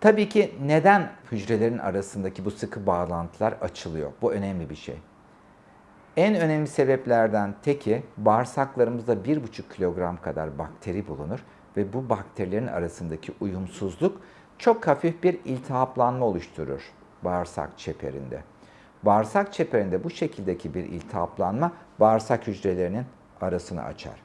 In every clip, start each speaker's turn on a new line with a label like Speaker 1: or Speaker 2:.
Speaker 1: Tabii ki neden hücrelerin arasındaki bu sıkı bağlantılar açılıyor? Bu önemli bir şey. En önemli sebeplerden teki bağırsaklarımızda 1,5 kilogram kadar bakteri bulunur ve bu bakterilerin arasındaki uyumsuzluk çok hafif bir iltihaplanma oluşturur bağırsak çeperinde. Bağırsak çeperinde bu şekildeki bir iltihaplanma bağırsak hücrelerinin arasını açar.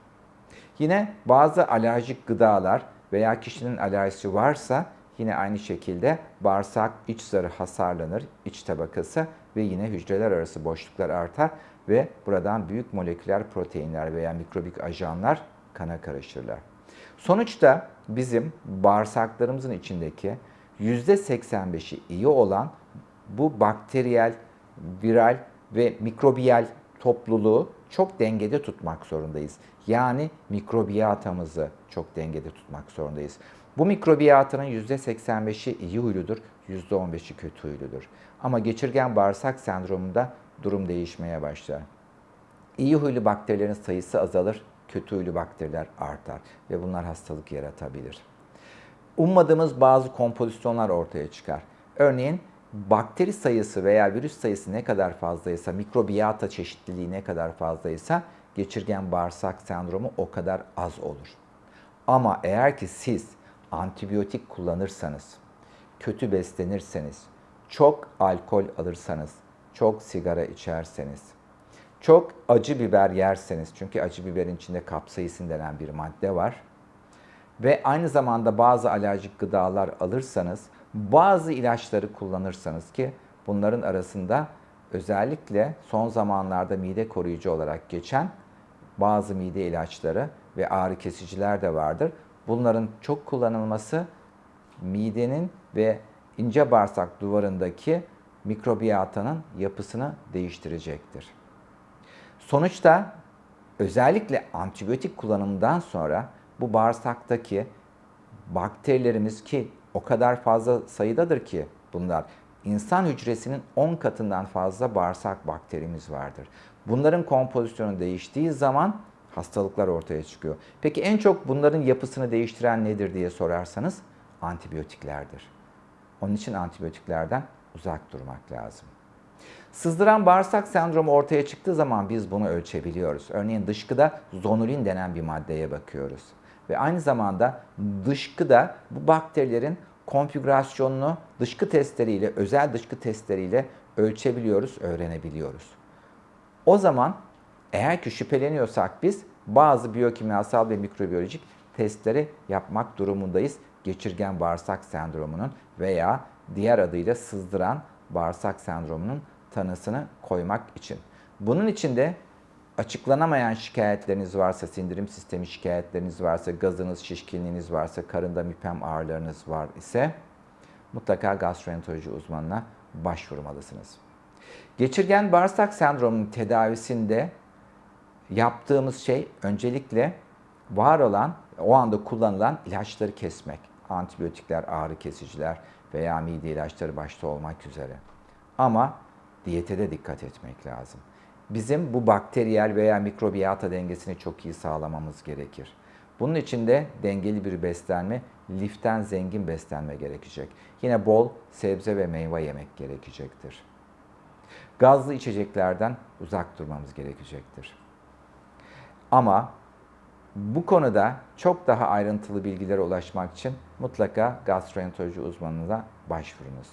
Speaker 1: Yine bazı alerjik gıdalar veya kişinin alerjisi varsa yine aynı şekilde bağırsak iç zarı hasarlanır, iç tabakası ve yine hücreler arası boşluklar artar ve buradan büyük moleküler proteinler veya mikrobik ajanlar kana karışırlar. Sonuçta bizim bağırsaklarımızın içindeki %85'i iyi olan bu bakteriyel, viral ve mikrobiyal topluluğu çok dengede tutmak zorundayız. Yani mikrobiyatamızı çok dengede tutmak zorundayız. Bu mikrobiyatının %85'i iyi huyludur, %15'i kötü huyludur. Ama geçirgen bağırsak sendromunda durum değişmeye başlar. İyi huylu bakterilerin sayısı azalır, kötü huylu bakteriler artar ve bunlar hastalık yaratabilir. Ummadığımız bazı kompozisyonlar ortaya çıkar. Örneğin bakteri sayısı veya virüs sayısı ne kadar fazlaysa, mikrobiyata çeşitliliği ne kadar fazlaysa geçirgen bağırsak sendromu o kadar az olur. Ama eğer ki siz antibiyotik kullanırsanız, kötü beslenirseniz, çok alkol alırsanız, çok sigara içerseniz, çok acı biber yerseniz, çünkü acı biberin içinde kapsaisin denen bir madde var ve aynı zamanda bazı alerjik gıdalar alırsanız, bazı ilaçları kullanırsanız ki bunların arasında özellikle son zamanlarda mide koruyucu olarak geçen bazı mide ilaçları ve ağrı kesiciler de vardır. Bunların çok kullanılması midenin ve ince bağırsak duvarındaki mikrobiyatanın yapısını değiştirecektir. Sonuçta özellikle antibiyotik kullanımından sonra bu bağırsaktaki bakterilerimiz ki o kadar fazla sayıdadır ki bunlar insan hücresinin 10 katından fazla bağırsak bakterimiz vardır. Bunların kompozisyonu değiştiği zaman hastalıklar ortaya çıkıyor. Peki en çok bunların yapısını değiştiren nedir diye sorarsanız antibiyotiklerdir. Onun için antibiyotiklerden uzak durmak lazım. Sızdıran bağırsak sendromu ortaya çıktığı zaman biz bunu ölçebiliyoruz. Örneğin dışkıda zonulin denen bir maddeye bakıyoruz. Ve aynı zamanda dışkıda bu bakterilerin konfigürasyonunu dışkı testleriyle, özel dışkı testleriyle ölçebiliyoruz, öğrenebiliyoruz. O zaman eğer ki şüpheleniyorsak biz bazı biyokimyasal ve mikrobiyolojik testleri yapmak durumundayız. Geçirgen bağırsak sendromunun veya diğer adıyla sızdıran bağırsak sendromunun tanısını koymak için. Bunun için de açıklanamayan şikayetleriniz varsa, sindirim sistemi şikayetleriniz varsa, gazınız, şişkinliğiniz varsa, karında müpem ağrılarınız var ise mutlaka gastroenteroloji uzmanına başvurmalısınız. Geçirgen bağırsak sendromunun tedavisinde yaptığımız şey öncelikle var olan, o anda kullanılan ilaçları kesmek. Antibiyotikler, ağrı kesiciler veya mide ilaçları başta olmak üzere. Ama diyete de dikkat etmek lazım. Bizim bu bakteriyel veya mikrobiyata dengesini çok iyi sağlamamız gerekir. Bunun için de dengeli bir beslenme, liften zengin beslenme gerekecek. Yine bol sebze ve meyve yemek gerekecektir. Gazlı içeceklerden uzak durmamız gerekecektir. Ama bu konuda çok daha ayrıntılı bilgilere ulaşmak için mutlaka gastroenteroloji uzmanına başvurunuz.